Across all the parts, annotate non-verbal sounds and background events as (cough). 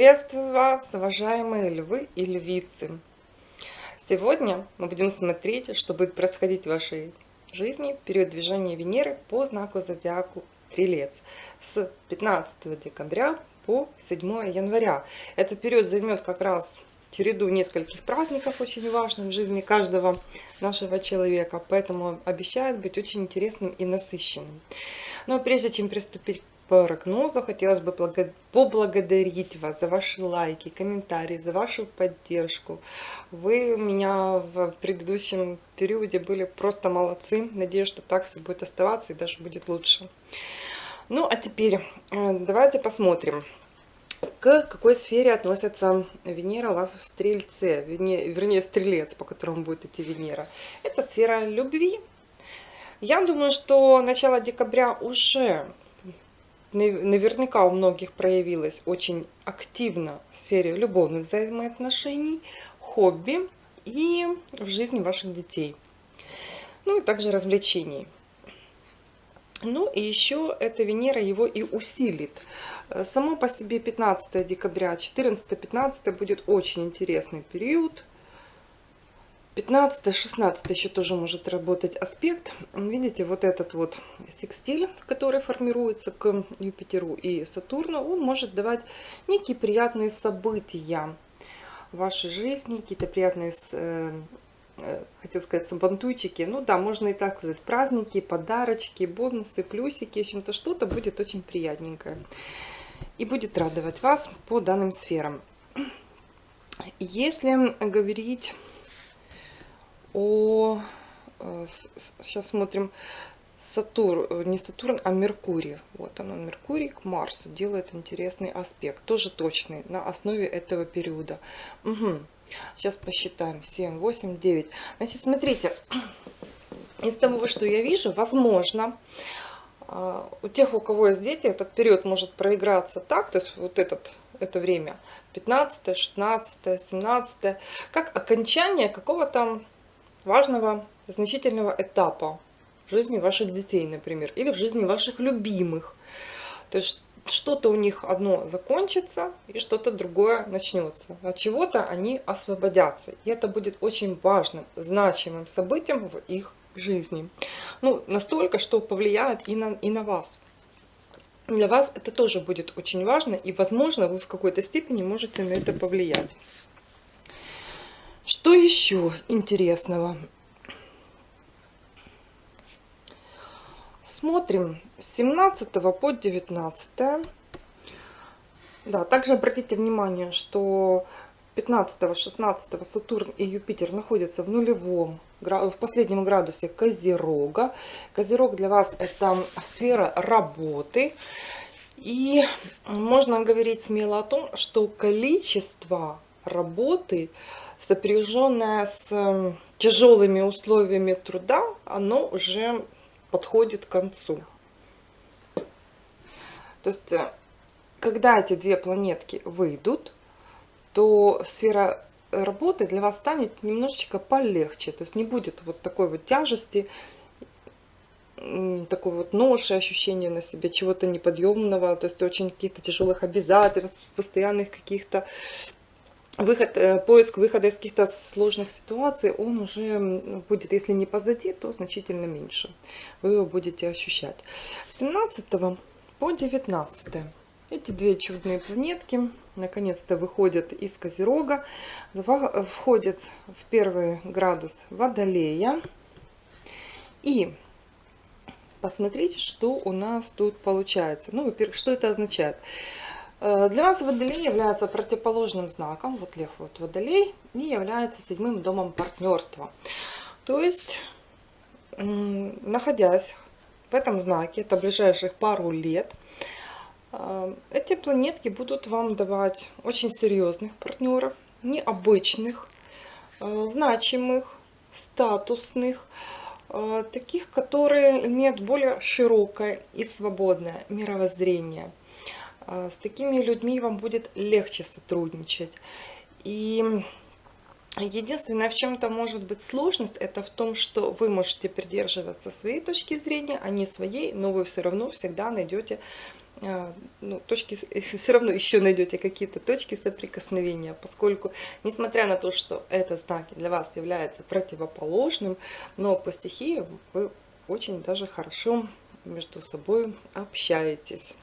Приветствую вас, уважаемые львы и львицы! Сегодня мы будем смотреть, что будет происходить в вашей жизни в период движения Венеры по знаку зодиаку Стрелец с 15 декабря по 7 января. Этот период займет как раз череду нескольких праздников, очень важных в жизни каждого нашего человека, поэтому обещает быть очень интересным и насыщенным. Но прежде чем приступить прогнозу. Хотелось бы поблагодарить вас за ваши лайки, комментарии, за вашу поддержку. Вы у меня в предыдущем периоде были просто молодцы. Надеюсь, что так все будет оставаться и даже будет лучше. Ну, а теперь э, давайте посмотрим, к какой сфере относится Венера у вас в Стрельце, вернее Стрелец, по которому будет идти Венера. Это сфера любви. Я думаю, что начало декабря уже наверняка у многих проявилась очень активно в сфере любовных взаимоотношений, хобби и в жизни ваших детей. Ну и также развлечений. Ну и еще эта Венера его и усилит. Само по себе 15 декабря, 14-15 будет очень интересный период. 15-16 еще тоже может работать аспект. Видите, вот этот вот секстиль, который формируется к Юпитеру и Сатурну, он может давать некие приятные события в вашей жизни, какие-то приятные, э, э, хотел сказать, сабантуйчики. Ну да, можно и так сказать, праздники, подарочки, бонусы, плюсики. В общем-то, что-то будет очень приятненькое. И будет радовать вас по данным сферам. Если говорить о... Сейчас э, смотрим. Сатурн, э, не Сатурн, а Меркурий. Вот оно, Меркурий к Марсу делает интересный аспект. Тоже точный, на основе этого периода. Угу. Сейчас посчитаем. 7, 8, 9. Значит, смотрите. (clears throat) Из того, что я вижу, возможно, э, у тех, у кого есть дети, этот период может проиграться так, то есть вот этот, это время, 15, 16, 17, как окончание какого-то важного, значительного этапа в жизни ваших детей, например, или в жизни ваших любимых. То есть что-то у них одно закончится, и что-то другое начнется. От чего-то они освободятся. И это будет очень важным, значимым событием в их жизни. Ну, настолько, что повлияет и на, и на вас. Для вас это тоже будет очень важно, и, возможно, вы в какой-то степени можете на это повлиять. Что еще интересного? Смотрим с 17 по 19. Да, также обратите внимание, что 15-16 Сатурн и Юпитер находятся в нулевом, в последнем градусе Козерога. Козерог для вас это сфера работы. И можно говорить смело о том, что количество работы – сопряженное с эм, тяжелыми условиями труда, оно уже подходит к концу. То есть, э, когда эти две планетки выйдут, то сфера работы для вас станет немножечко полегче. То есть не будет вот такой вот тяжести, такой вот ноши, ощущения на себе чего-то неподъемного, то есть очень каких-то тяжелых обязательств, постоянных каких-то выход, э, поиск выхода из каких-то сложных ситуаций, он уже будет, если не позади, то значительно меньше. Вы его будете ощущать. С 17 по 19 эти две чудные планетки наконец-то выходят из Козерога, входят в первый градус Водолея. И посмотрите, что у нас тут получается. Ну, во-первых, что это означает? Э, для нас Водолей является противоположным знаком, вот Лев, вот Водолей, и является седьмым домом партнерства. То есть, находясь в этом знаке, это ближайших пару лет, э, эти планетки будут вам давать очень серьезных партнеров, необычных, э, значимых, статусных, таких, которые имеют более широкое и свободное мировоззрение – с такими людьми вам будет легче сотрудничать. И единственное, в чем-то может быть сложность, это в том, что вы можете придерживаться своей точки зрения, а не своей, но вы все равно всегда найдете а, ну, точки, (laughs) все равно еще найдете какие-то точки соприкосновения, поскольку, несмотря на то, что это знаки для вас является противоположным, но по стихии вы очень даже хорошо между собой общаетесь.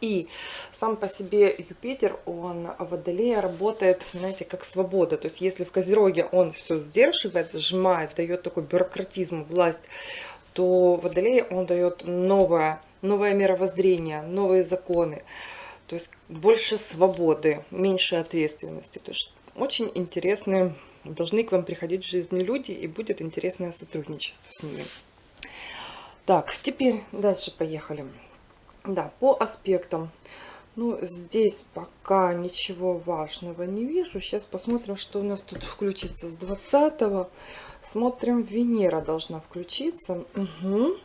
И сам по себе Юпитер, он в Водолее работает, знаете, как свобода. То есть если в Козероге он все сдерживает, сжимает, дает такой бюрократизм, власть, то в Водолее он дает новое, новое мировоззрение, новые законы. То есть больше свободы, меньше ответственности. То есть очень интересные, должны к вам приходить в жизни люди, и будет интересное сотрудничество с ними. Так, теперь дальше поехали. Да, по аспектам. Ну, здесь пока ничего важного не вижу. Сейчас посмотрим, что у нас тут включится с 20 -го. Смотрим, Венера должна включиться. Угу.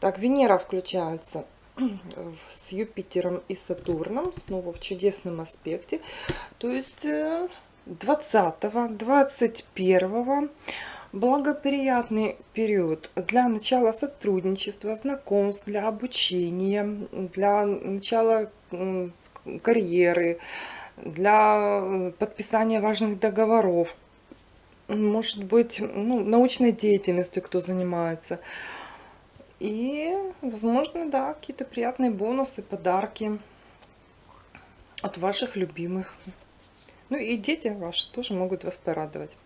Так, Венера включается (clears throat) с Юпитером и Сатурном. Снова в чудесном аспекте. То есть 20, -го, 21 благоприятный период для начала сотрудничества, знакомств, для обучения, для начала карьеры, для подписания важных договоров. Может быть, ну, научной деятельностью кто занимается. И, возможно, да, какие-то приятные бонусы, подарки от ваших любимых. Ну и дети ваши тоже могут вас порадовать.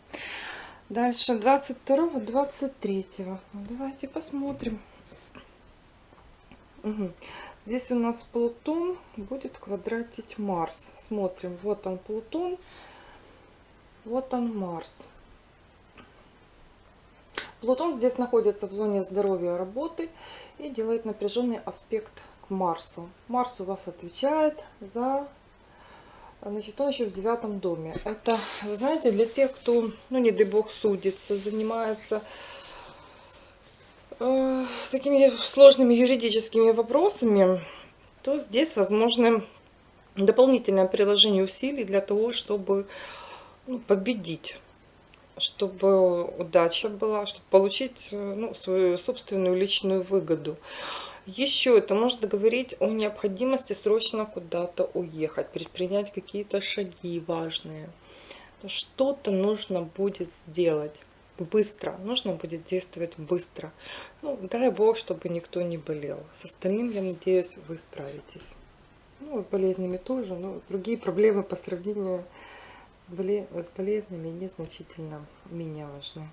Дальше 22 23 ну, давайте посмотрим угу. здесь у нас Плутон будет квадратить Марс смотрим вот он Плутон вот он Марс Плутон здесь находится в зоне здоровья работы и делает напряженный аспект к Марсу. Марс у вас отвечает за Значит, он еще в девятом доме. Это, вы знаете, для тех, кто, ну, не дай бог, судится, занимается э, такими сложными юридическими вопросами, то здесь возможно дополнительное приложение усилий для того, чтобы ну, победить чтобы удача была, чтобы получить э, ну, свою собственную личную выгоду. Еще это может говорить о необходимости срочно куда-то уехать, предпринять какие-то шаги важные. Что-то нужно будет сделать быстро, нужно будет действовать быстро. Ну, дай бог, чтобы никто не болел. С остальным, я надеюсь, вы справитесь. Ну, с болезнями тоже, но другие проблемы по сравнению с болезнями незначительно менее важны.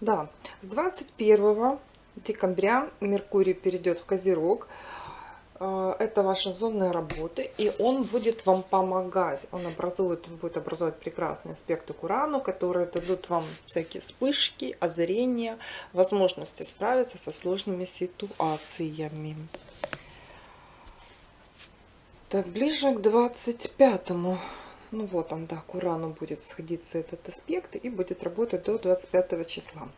Да, с 21 декабря Меркурий перейдет в Козерог. Э, это ваша зона работы, и он будет вам помогать. Он образует, будет образовать прекрасные аспекты к Урану, которые дадут вам всякие вспышки, озарения, возможности справиться со сложными ситуациями. Так, ближе к 25-му. Ну вот он, да, к Урану будет сходиться этот аспект и будет работать до 25 числа.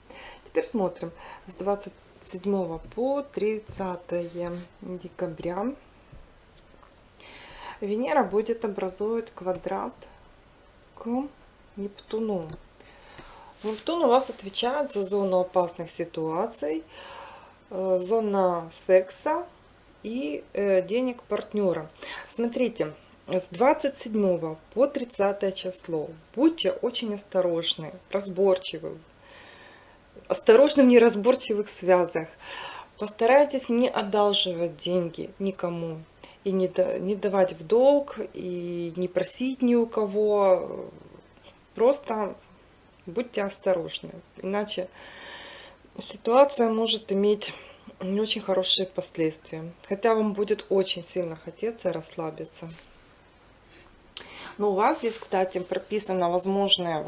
Теперь смотрим. С 20 7 по 30 декабря Венера будет образовывать квадрат к Нептуну. Нептун у вас отвечает за зону опасных ситуаций, э, зона секса и э, денег партнера. Смотрите, с 27 по 30 число будьте очень осторожны, разборчивы, осторожны в неразборчивых связях. Постарайтесь не одалживать деньги никому. И не, не давать в долг, и не просить ни у кого. Просто будьте осторожны. Иначе ситуация может иметь не очень хорошие последствия. Хотя вам будет очень сильно хотеться расслабиться. Но у вас здесь, кстати, прописано возможное,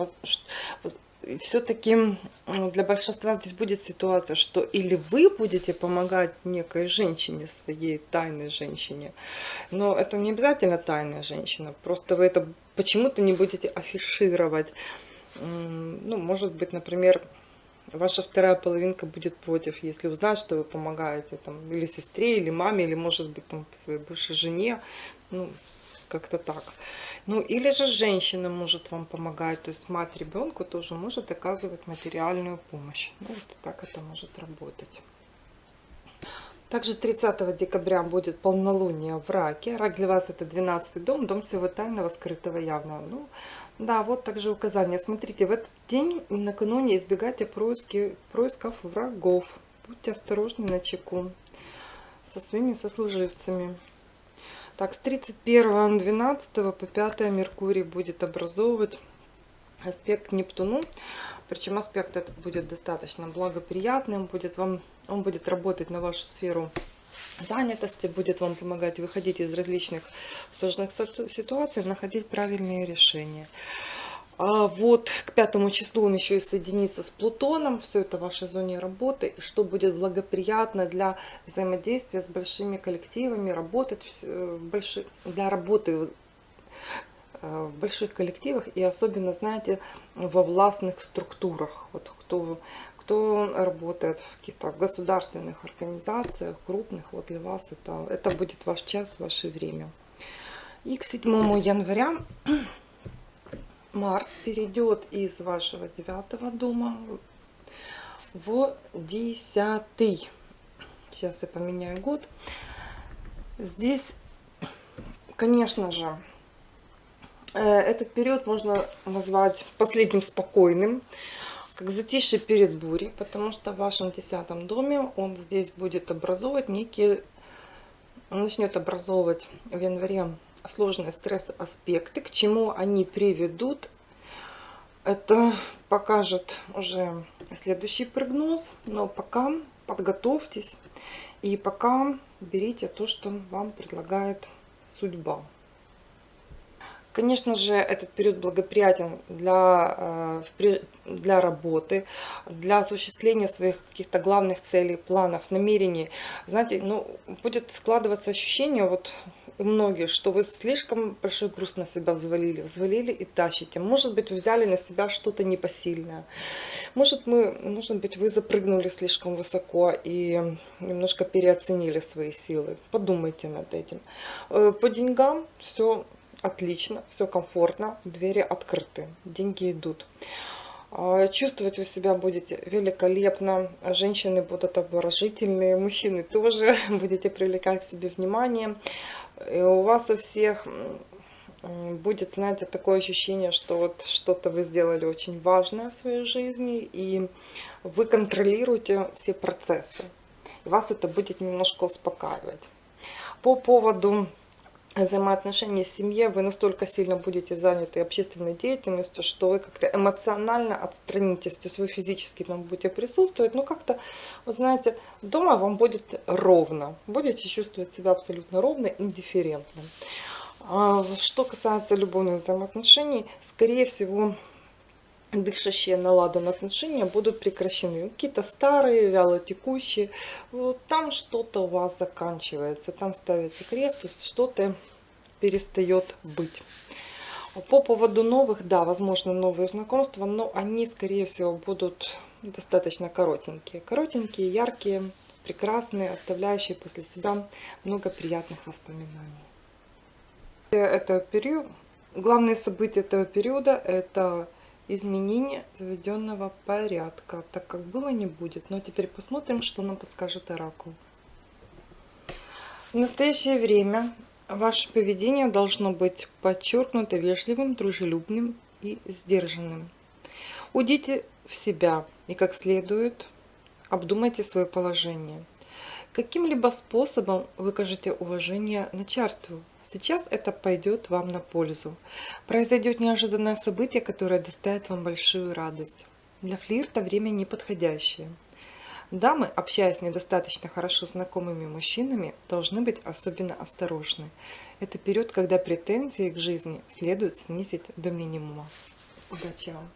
все-таки для большинства здесь будет ситуация, что или вы будете помогать некой женщине, своей тайной женщине, но это не обязательно тайная женщина, просто вы это почему-то не будете афишировать. Ну, может быть, например, ваша вторая половинка будет против, если узнает, что вы помогаете там, или сестре, или маме, или, может быть, там, своей бывшей жене, ну, как-то так. Ну, или же женщина может вам помогать, то есть мать ребенку тоже может оказывать материальную помощь. Ну, вот так это может работать. Также 30 декабря будет полнолуние в Раке. Рак для вас это 12 дом, дом всего тайного, скрытого, явного. Ну, да, вот также указание. Смотрите, в этот день накануне избегайте происки, происков врагов. Будьте осторожны на чеку со своими сослуживцами. Так, с 31.12 по 5 Меркурий будет образовывать аспект Нептуну. Причем аспект этот будет достаточно благоприятным, будет вам, он будет работать на вашу сферу занятости, будет вам помогать выходить из различных сложных ситуаций, находить правильные решения. А вот к пятому числу он еще и соединится с Плутоном. Все это в вашей зоне работы. Что будет благоприятно для взаимодействия с большими коллективами, работать в больших, для работы Э, в больших коллективах и особенно, знаете, во властных структурах. Вот кто, кто работает в каких-то государственных организациях, крупных, вот для вас это, это будет ваш час, ваше время. И к 7 января Марс перейдет из вашего девятого дома в десятый. Сейчас я поменяю год. Здесь, конечно же, Э, этот период можно назвать последним спокойным, как затишье перед бурей, потому что в вашем десятом доме он здесь будет образовывать некие, он начнет образовывать в январе сложные стресс-аспекты, к чему они приведут, это покажет уже следующий прогноз, но пока подготовьтесь и пока берите то, что вам предлагает судьба. Конечно же, этот период благоприятен для, э, для работы, для осуществления своих каких-то главных целей, планов, намерений. Знаете, ну, будет складываться ощущение вот у многих, что вы слишком большой груз на себя взвалили, взвалили и тащите. Может быть, взяли на себя что-то непосильное. Может, мы, может быть, вы запрыгнули слишком высоко и немножко переоценили свои силы. Подумайте над этим. Э, по деньгам все отлично, все комфортно, двери открыты, деньги идут. А, чувствовать вы себя будете великолепно, женщины будут обворожительные, мужчины тоже (laughs) будете привлекать к себе внимание. И у вас у всех будет, знаете, такое ощущение, что вот что-то вы сделали очень важное в своей жизни, и вы контролируете все процессы. И вас это будет немножко успокаивать. По поводу взаимоотношения с семьей, вы настолько сильно будете заняты общественной деятельностью, что вы как-то эмоционально отстранитесь, то есть вы физически там будете присутствовать, но как-то, вы знаете, дома вам будет ровно, будете чувствовать себя абсолютно ровно, индифферентным. А что касается любовных взаимоотношений, скорее всего, дышащие наладанные отношения будут прекращены. Какие-то старые, вяло текущие. Вот там что-то у вас заканчивается. Там ставится крест, то есть что-то перестает быть. По поводу новых, да, возможно, новые знакомства, но они, скорее всего, будут достаточно коротенькие. Коротенькие, яркие, прекрасные, оставляющие после себя много приятных воспоминаний. Это период, главные события этого периода – это изменение заведенного порядка. Так как было, не будет. Но теперь посмотрим, что нам подскажет Оракул. В настоящее время ваше поведение должно быть подчеркнуто вежливым, дружелюбным и сдержанным. Уйдите в себя и как следует обдумайте свое положение. Каким-либо способом выкажите уважение начальству, Сейчас это пойдет вам на пользу. Произойдет неожиданное событие, которое доставит вам большую радость. Для флирта время неподходящее. Дамы, общаясь недостаточно хорошо знакомыми мужчинами, должны быть особенно осторожны. Это период, когда претензии к жизни следует снизить до минимума. Удачи вам!